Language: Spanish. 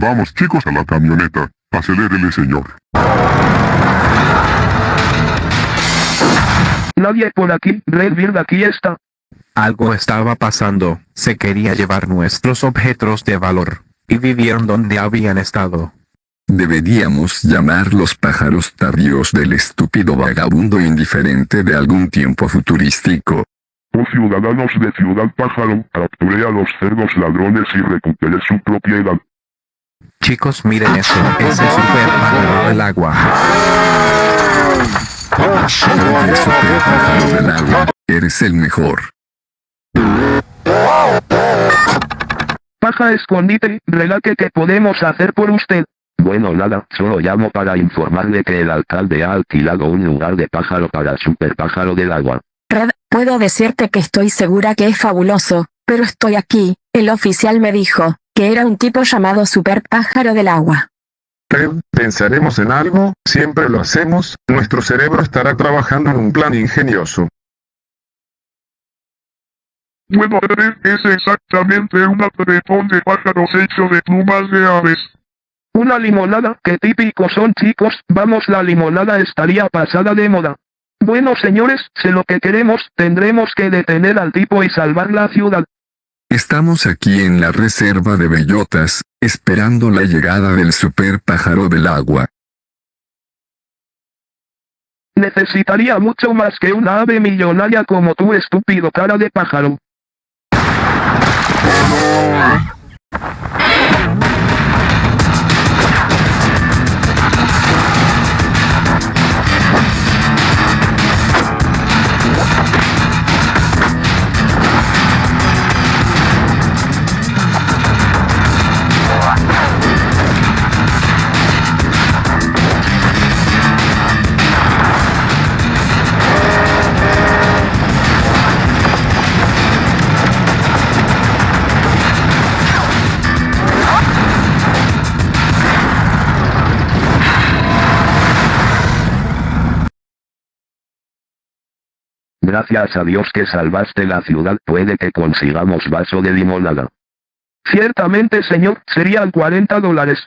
Vamos chicos a la camioneta. Acelérele señor. Nadie por aquí, Redbeard aquí está. Algo estaba pasando, se quería llevar nuestros objetos de valor, y vivieron donde habían estado. Deberíamos llamar los pájaros tardíos del estúpido vagabundo indiferente de algún tiempo futurístico. Oh ciudadanos de Ciudad Pájaro, capture a los cerdos ladrones y recupere su propiedad. Chicos miren eso, ese super pájaro del agua. El super pájaro del agua, eres el mejor. Paja escondite, relate que podemos hacer por usted. Bueno nada, solo llamo para informarle que el alcalde ha alquilado un lugar de pájaro para super pájaro del agua. Red, puedo decirte que estoy segura que es fabuloso, pero estoy aquí, el oficial me dijo, que era un tipo llamado Super Pájaro del Agua. Pensaremos en algo, siempre lo hacemos, nuestro cerebro estará trabajando en un plan ingenioso. Bueno Red es exactamente un apretón de pájaros hecho de plumas de aves. Una limonada, que típico son chicos, vamos la limonada estaría pasada de moda. Bueno señores, sé lo que queremos, tendremos que detener al tipo y salvar la ciudad. Estamos aquí en la reserva de bellotas, esperando la llegada del super pájaro del agua. Necesitaría mucho más que una ave millonaria como tú estúpido cara de pájaro. Gracias a Dios que salvaste la ciudad puede que consigamos vaso de limonada. Ciertamente señor, serían 40 dólares.